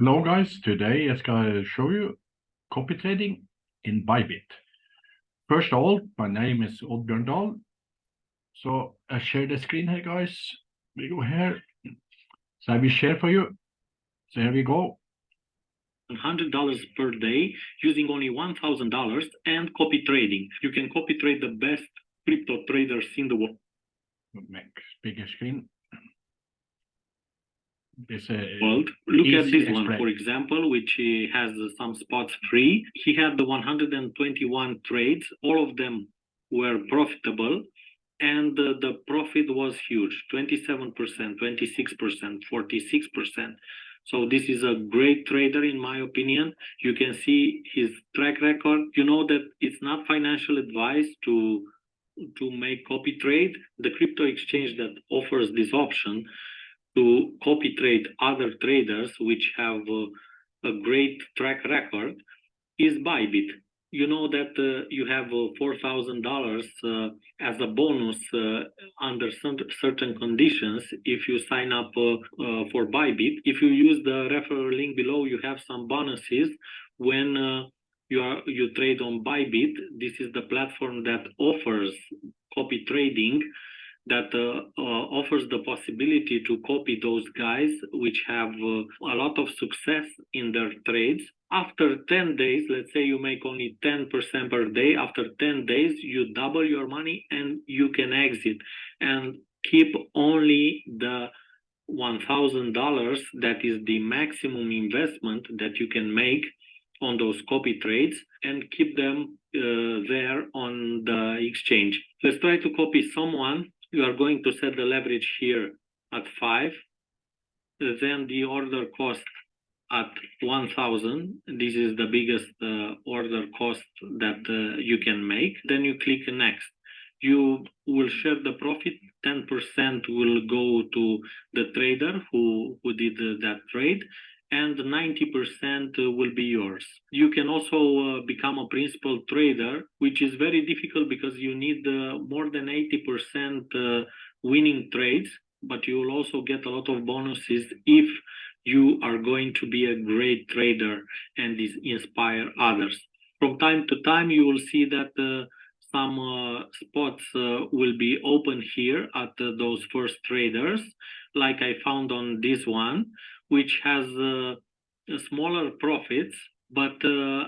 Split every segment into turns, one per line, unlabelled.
Hello guys, today I'm going to show you copy trading in Bybit. First of all, my name is Oddbjørn Dahl. So I share the screen here guys. We go here. So I will share for you. So here we go.
$100 per day using only $1,000 and copy trading. You can copy trade the best crypto traders in the world.
Make bigger screen. This uh,
world. Look at this one, for example, which has some spots free. He had the 121 trades, all of them were profitable, and uh, the profit was huge 27%, 26%, 46%. So this is a great trader, in my opinion. You can see his track record. You know that it's not financial advice to to make copy trade. The crypto exchange that offers this option to copy trade other traders which have uh, a great track record is Bybit. You know that uh, you have uh, $4,000 uh, as a bonus uh, under certain conditions if you sign up uh, for Bybit. If you use the referral link below, you have some bonuses when you are you trade on Bybit. This is the platform that offers copy trading that uh, uh, offers the possibility to copy those guys which have uh, a lot of success in their trades. After 10 days, let's say you make only 10% per day, after 10 days, you double your money and you can exit and keep only the $1,000 that is the maximum investment that you can make on those copy trades and keep them uh, there on the exchange. Let's try to copy someone you are going to set the leverage here at 5 then the order cost at 1000 this is the biggest uh, order cost that uh, you can make. Then you click next. You will share the profit. 10% will go to the trader who who did uh, that trade and 90% will be yours. You can also uh, become a principal trader, which is very difficult because you need uh, more than 80% uh, winning trades, but you will also get a lot of bonuses if you are going to be a great trader and inspire others. From time to time, you will see that uh, some uh, spots uh, will be open here at those first traders, like I found on this one which has uh, smaller profits, but uh,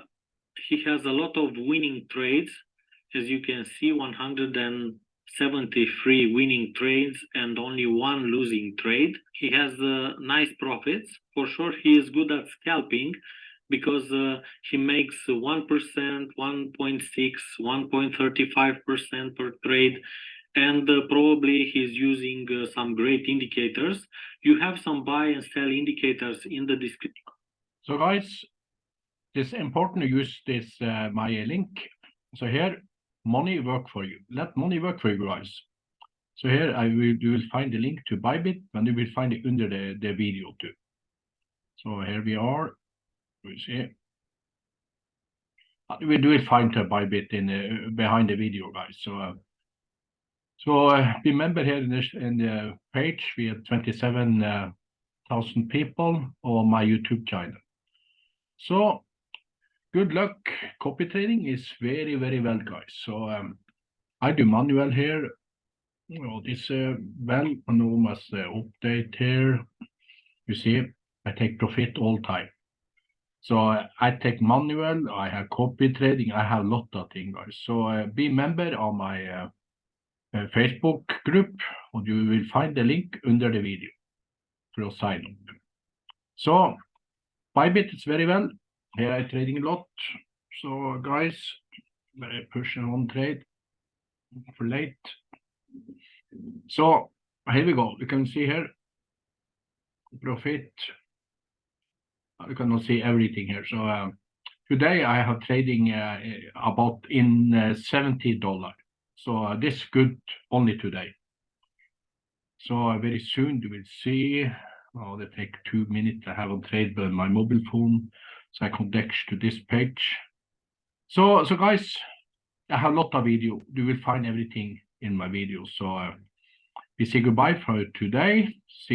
he has a lot of winning trades. As you can see, 173 winning trades and only one losing trade. He has uh, nice profits. For sure, he is good at scalping because uh, he makes 1%, 1.6, 1.35% per trade and uh, probably he's using uh, some great indicators. You have some buy and sell indicators in the description.
So guys, it's important to use this uh, my link. So here, money work for you. Let money work for you guys. So here I will you will find the link to Bybit and you will find it under the, the video too. So here we are. We see. We will find the Bybit in behind the video, guys. So uh, so uh, remember here in, this, in the page, we have 27,000 people on my YouTube channel. So good luck. Copy trading is very, very well, guys. So um, I do manual here. Know, this uh, well, enormous uh, update here. You see, I take profit all time. So uh, I take manual, I have copy trading, I have lot of things, guys. So uh, be member of my uh, uh, Facebook group, and you will find the link under the video for sign up. So Bybit is very well. Here I trading a lot. So guys, very pushing on trade for late. So here we go. You can see here profit. You cannot see everything here. So um, today I have trading uh, about in uh, 70 dollar. So uh, this good only today. So uh, very soon you will see. Oh, they take two minutes. I have on trade on my mobile phone, so I connect to this page. So, so guys, I have a lot of video. You will find everything in my videos. So uh, we say goodbye for today. See you.